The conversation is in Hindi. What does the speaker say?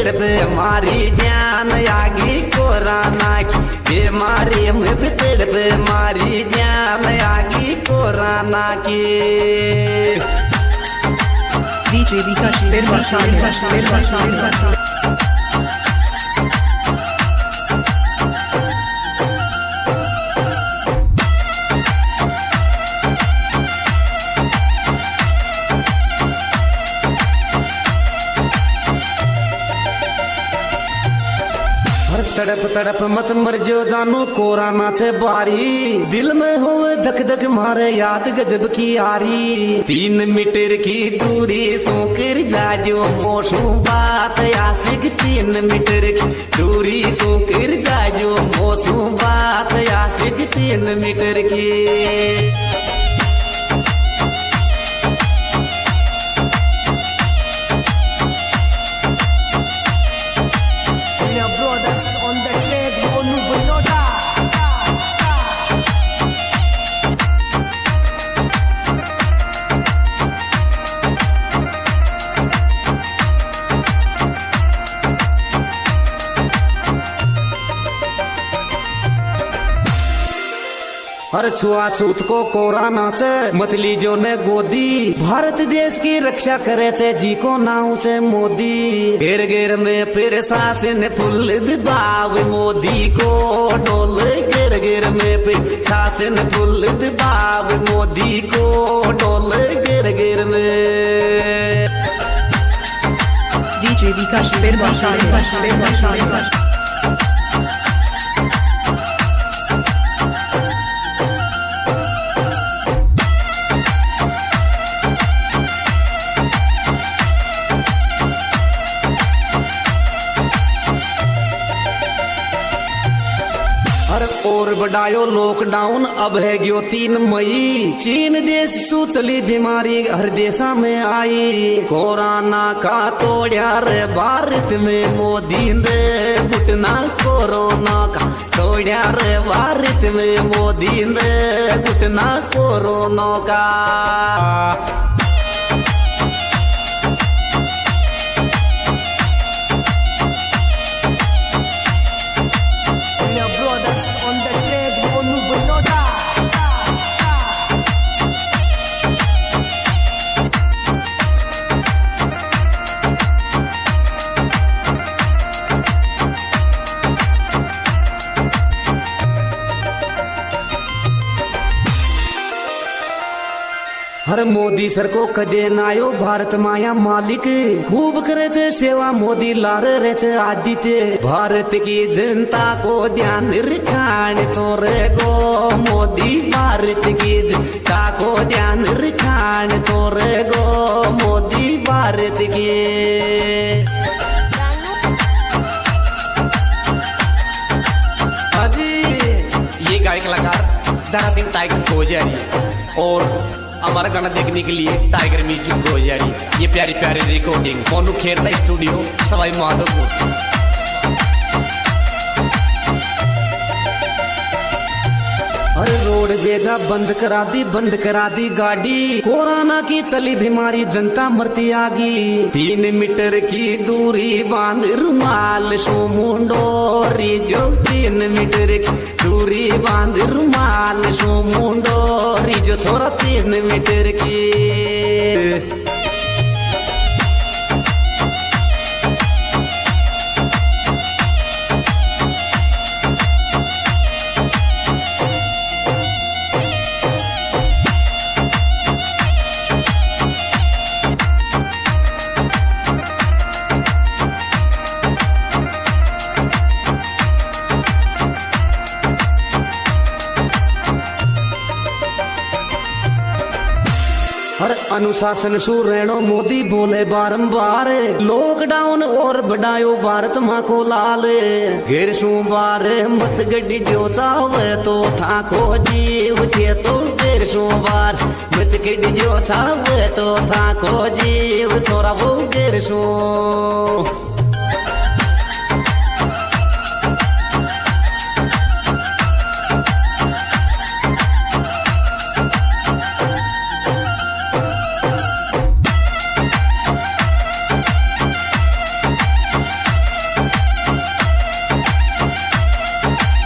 पेड़ मारी जान आगी कोराना की मारी मत पेड़ पे मारी जान आगी कोराना की DJ Vikash Verma Vikash Verma Verma हर तड़प तड़प मत मर जो जानो कोराना से बारी। दिल में हो धक धक मारे याद गजब की आरी तीन मीटर की दूरी सोकर जाजो मोशू बात। आशिक तीन मीटर की दूरी सोकर जाजो मोशू बात। आशिक तीन मीटर की हर छुआछूत को कोरा नाचे। मतली जो ने गोदी। भारत देश की रक्षा करे छे, जी को नाउ छे मोदी। घेर घेर में फिर शासन फुल दबाव मोदी को। डोल घेर घेर में फिर शासन फुल दबाव मोदी को। डोल घेर घेर में। DJ Vikash Verma Vikash Verma Verma हर और बढ़ायो लॉकडाउन अब है गयो तीन मई। चीन देश सु चली बीमारी, हर देशा में आई। कोरोना का तोड़ा रे, भारत में मोदी ने घुटना कोरोना का तोड़ा रे, भारत में मोदी ने घुटना कोरोना का। हर मोदी सर को कदे नायो भारत माया मालिक। खूब करे छे सेवा मोदी लार रे छे आदित्य। भारत की जनता को ध्यान रखान तो रे गो। मोदी, भारत की जनता को ध्यान रखान तो रे गो। मोदी, भारत की अजी, ये गायक कलाकार दारा सिंह टाइगर गोजारी और हमारा गाना देखने के लिए टाइगर म्यूज़िक गोजारी ये प्यारी प्यारी रिकॉर्डिंग मोनू खेरता स्टूडियो सवाई माधोपुर अरे रोड बेजा बंद करा दी, बंद करा दी गाड़ी। कोरोना की चली बीमारी, जनता मरती आगी। तीन मीटर की दूरी बाँध रुमाल सो मुंडो जो तीन मीटर की दूरी बाँध रुमाल सो जो छोरा तीन मीटर की। अनुशासन सू रहो मोदी बोले बारंबार। लॉकडाउन और बढ़ायो भारत माँ को लाल। घेर सोमवार बार मत गड्डी जो चावे तो था को जीव। थे तो घेर सोमवार बार मत गड्डी जो चावे तो था को जीव। छोरा वो घेर सु।